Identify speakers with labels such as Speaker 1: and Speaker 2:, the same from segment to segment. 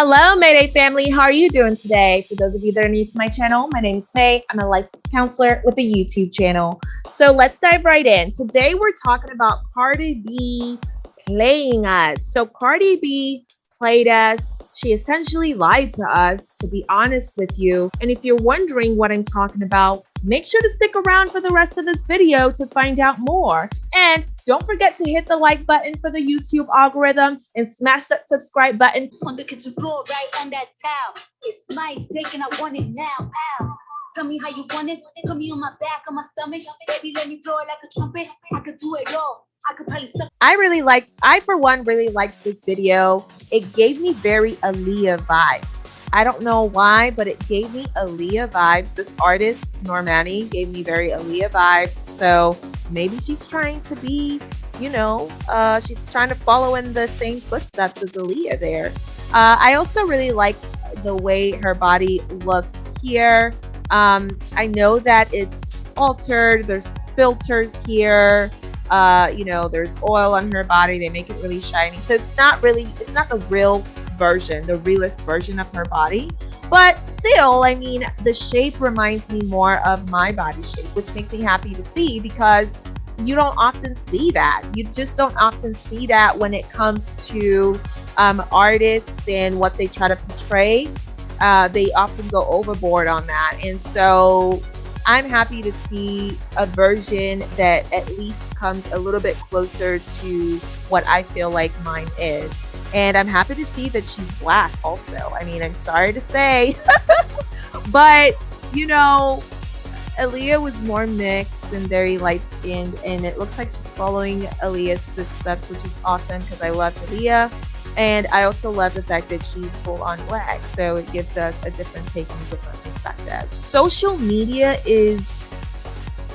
Speaker 1: Hello, Mayday family. How are you doing today? For those of you that are new to my channel, my name is May. I'm a licensed counselor with a YouTube channel. So let's dive right in. Today, we're talking about Cardi B playing us. So Cardi B played us. She essentially lied to us, to be honest with you. And if you're wondering what I'm talking about, make sure to stick around for the rest of this video to find out more. And don't forget to hit the like button for the YouTube algorithm and smash that subscribe button.
Speaker 2: On the kitchen floor, right on that towel. It's my dick and I want it now. Ow. Tell me how you want it. Put me on my back, on my stomach. Baby, let me blow it like a trumpet. I could do it all. I could probably suck.
Speaker 1: I really liked, I for one really liked this video. It gave me very Aaliyah vibes. I don't know why, but it gave me Aaliyah vibes. This artist, Normani, gave me very Aaliyah vibes. So maybe she's trying to be, you know, uh, she's trying to follow in the same footsteps as Aaliyah there. Uh, I also really like the way her body looks here. Um, I know that it's altered. There's filters here. Uh, you know, there's oil on her body. They make it really shiny. So it's not really, it's not the real version, the realist version of her body. But still, I mean, the shape reminds me more of my body shape, which makes me happy to see because you don't often see that. You just don't often see that when it comes to um, artists and what they try to portray. Uh, they often go overboard on that. And so I'm happy to see a version that at least comes a little bit closer to what I feel like mine is. And I'm happy to see that she's black also. I mean, I'm sorry to say, but you know, Aaliyah was more mixed and very light skinned, and it looks like she's following Aaliyah's footsteps, which is awesome because I love Aaliyah. And I also love the fact that she's full on black, so it gives us a different take and a different perspective. Social media is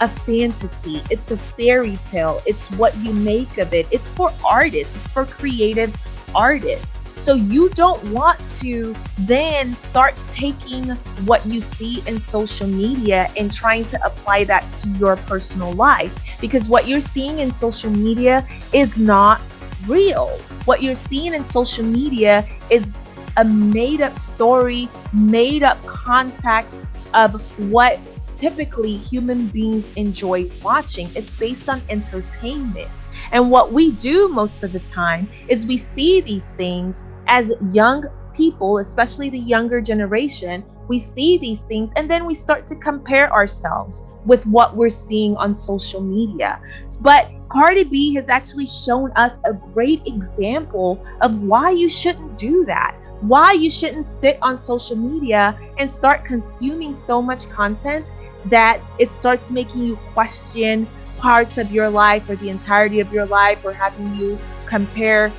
Speaker 1: a fantasy, it's a fairy tale, it's what you make of it, it's for artists, it's for creative artists. So you don't want to then start taking what you see in social media and trying to apply that to your personal life because what you're seeing in social media is not real. What you're seeing in social media is a made up story, made up context of what typically human beings enjoy watching. It's based on entertainment. And what we do most of the time is we see these things as young people, especially the younger generation, we see these things and then we start to compare ourselves with what we're seeing on social media. But Cardi B has actually shown us a great example of why you shouldn't do that. Why you shouldn't sit on social media and start consuming so much content that it starts making you question parts of your life or the entirety of your life or having you compare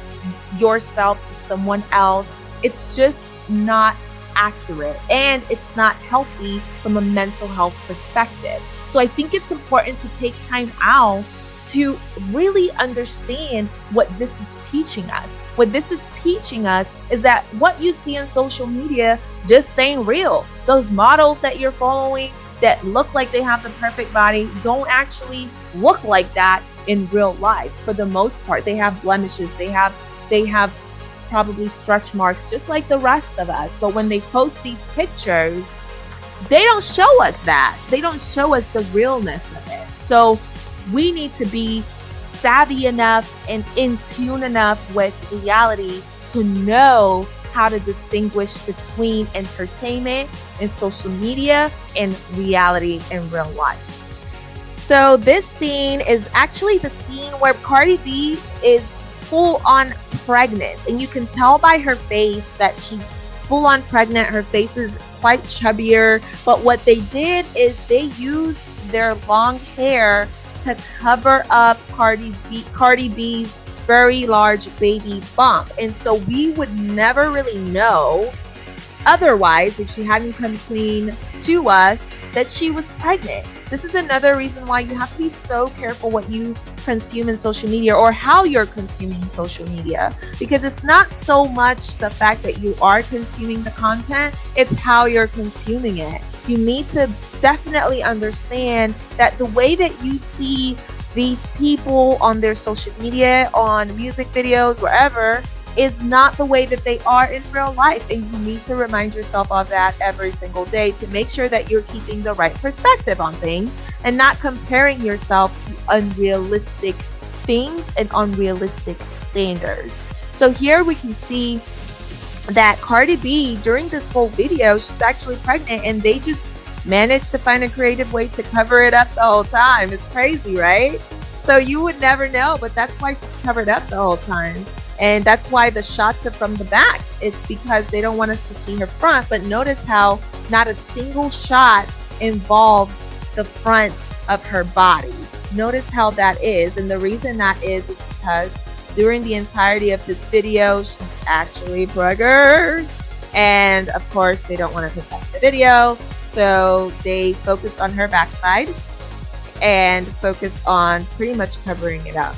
Speaker 1: yourself to someone else. It's just not accurate and it's not healthy from a mental health perspective. So I think it's important to take time out to really understand what this is teaching us. What this is teaching us is that what you see on social media just ain't real. Those models that you're following that look like they have the perfect body don't actually look like that in real life. For the most part, they have blemishes. They have they have probably stretch marks just like the rest of us. But when they post these pictures, they don't show us that. They don't show us the realness of it. So we need to be savvy enough and in tune enough with reality to know how to distinguish between entertainment and social media and reality in real life. So this scene is actually the scene where Cardi B is full on pregnant and you can tell by her face that she's full on pregnant. Her face is quite chubbier, but what they did is they used their long hair to cover up Cardi's B, Cardi B's very large baby bump. And so we would never really know otherwise if she hadn't come clean to us that she was pregnant. This is another reason why you have to be so careful what you consume in social media or how you're consuming social media because it's not so much the fact that you are consuming the content, it's how you're consuming it. You need to definitely understand that the way that you see these people on their social media, on music videos, wherever, is not the way that they are in real life. And you need to remind yourself of that every single day to make sure that you're keeping the right perspective on things and not comparing yourself to unrealistic things and unrealistic standards. So here we can see that Cardi B during this whole video, she's actually pregnant and they just managed to find a creative way to cover it up the whole time. It's crazy, right? So you would never know, but that's why she's covered up the whole time. And that's why the shots are from the back. It's because they don't want us to see her front. But notice how not a single shot involves the front of her body. Notice how that is. And the reason that is is because during the entirety of this video, she's actually preggers. And of course, they don't want to protect the video. So they focused on her backside and focused on pretty much covering it up.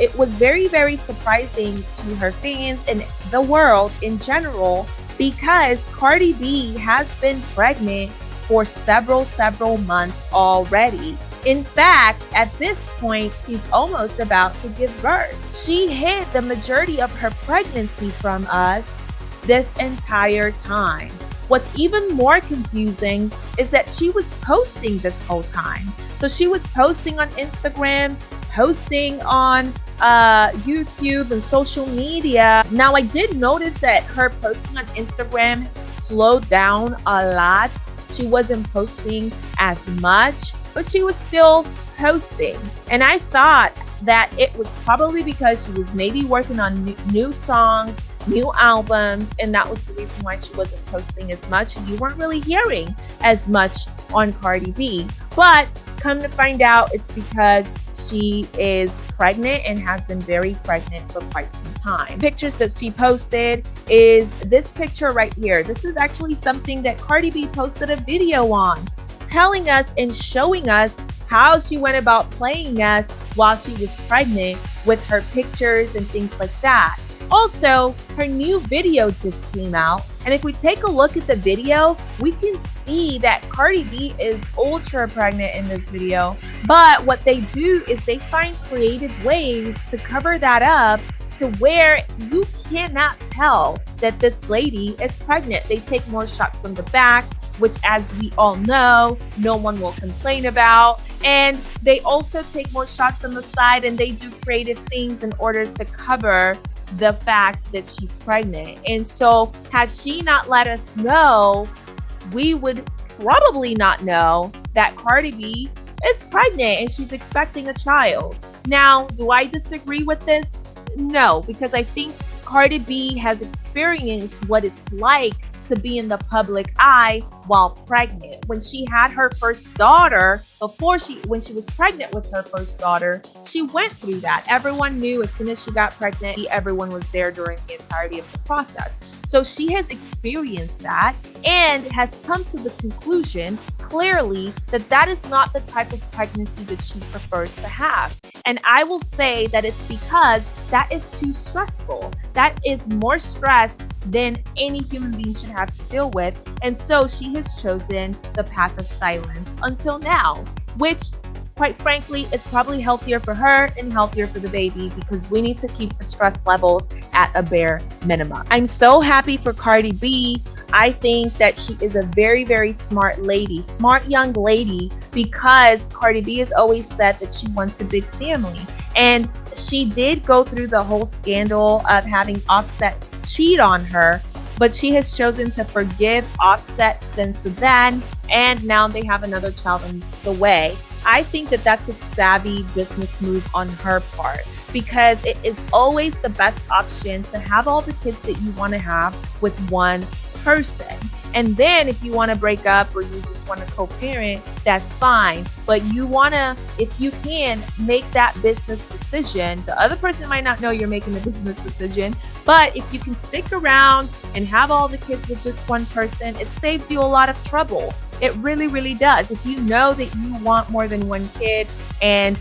Speaker 1: It was very, very surprising to her fans and the world in general because Cardi B has been pregnant for several, several months already. In fact, at this point, she's almost about to give birth. She hid the majority of her pregnancy from us this entire time. What's even more confusing is that she was posting this whole time. So she was posting on Instagram, posting on uh, YouTube and social media. Now, I did notice that her posting on Instagram slowed down a lot she wasn't posting as much, but she was still posting. And I thought that it was probably because she was maybe working on new songs, new albums, and that was the reason why she wasn't posting as much. And you weren't really hearing as much on Cardi B. But come to find out, it's because she is pregnant and has been very pregnant for quite some time. Pictures that she posted is this picture right here. This is actually something that Cardi B posted a video on, telling us and showing us how she went about playing us while she was pregnant with her pictures and things like that. Also, her new video just came out. And if we take a look at the video, we can see that Cardi B is ultra pregnant in this video. But what they do is they find creative ways to cover that up to where you cannot tell that this lady is pregnant. They take more shots from the back, which as we all know, no one will complain about. And they also take more shots on the side and they do creative things in order to cover the fact that she's pregnant. And so, had she not let us know, we would probably not know that Cardi B is pregnant and she's expecting a child. Now, do I disagree with this? No, because I think Cardi B has experienced what it's like to be in the public eye while pregnant. When she had her first daughter, before she when she was pregnant with her first daughter, she went through that. Everyone knew as soon as she got pregnant, everyone was there during the entirety of the process. So she has experienced that and has come to the conclusion clearly that that is not the type of pregnancy that she prefers to have. And I will say that it's because that is too stressful. That is more stress than any human being should have to deal with. And so she has chosen the path of silence until now, which quite frankly, it's probably healthier for her and healthier for the baby because we need to keep the stress levels at a bare minimum. I'm so happy for Cardi B. I think that she is a very, very smart lady, smart young lady, because Cardi B has always said that she wants a big family. And she did go through the whole scandal of having Offset cheat on her, but she has chosen to forgive Offset since then. And now they have another child on the way. I think that that's a savvy business move on her part because it is always the best option to have all the kids that you want to have with one person. And then if you want to break up or you just want to co-parent, that's fine. But you want to, if you can, make that business decision. The other person might not know you're making the business decision, but if you can stick around and have all the kids with just one person, it saves you a lot of trouble. It really, really does. If you know that you want more than one kid and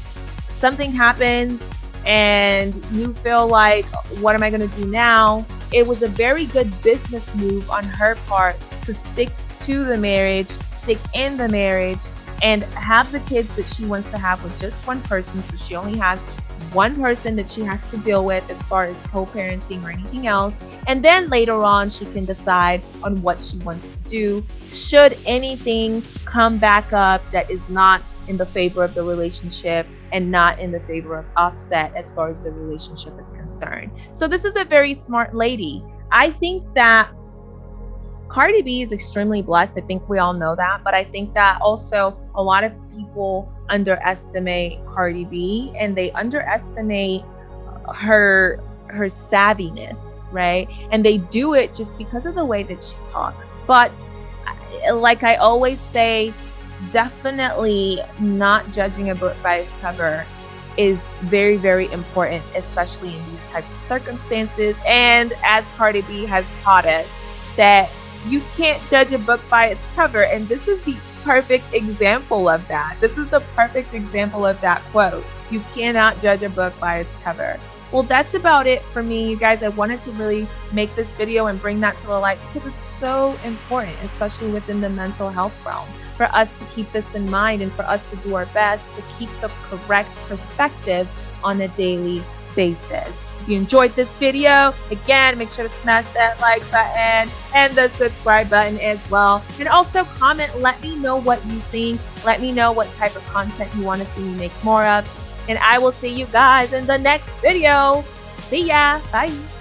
Speaker 1: something happens and you feel like, what am I going to do now? It was a very good business move on her part to stick to the marriage, stick in the marriage, and have the kids that she wants to have with just one person. So she only has one person that she has to deal with as far as co-parenting or anything else. And then later on she can decide on what she wants to do. Should anything come back up that is not in the favor of the relationship and not in the favor of offset as far as the relationship is concerned. So this is a very smart lady. I think that Cardi B is extremely blessed. I think we all know that. But I think that also a lot of people underestimate Cardi B and they underestimate her her savviness, right? And they do it just because of the way that she talks. But uh, like I always say, definitely not judging a book by its cover is very, very important, especially in these types of circumstances. And as Cardi B has taught us, that you can't judge a book by its cover. And this is the perfect example of that. This is the perfect example of that quote. You cannot judge a book by its cover. Well, that's about it for me, you guys. I wanted to really make this video and bring that to the light because it's so important, especially within the mental health realm, for us to keep this in mind and for us to do our best to keep the correct perspective on a daily basis. If you enjoyed this video, again, make sure to smash that like button and the subscribe button as well. And also comment, let me know what you think. Let me know what type of content you want to see me make more of. And I will see you guys in the next video. See ya. Bye.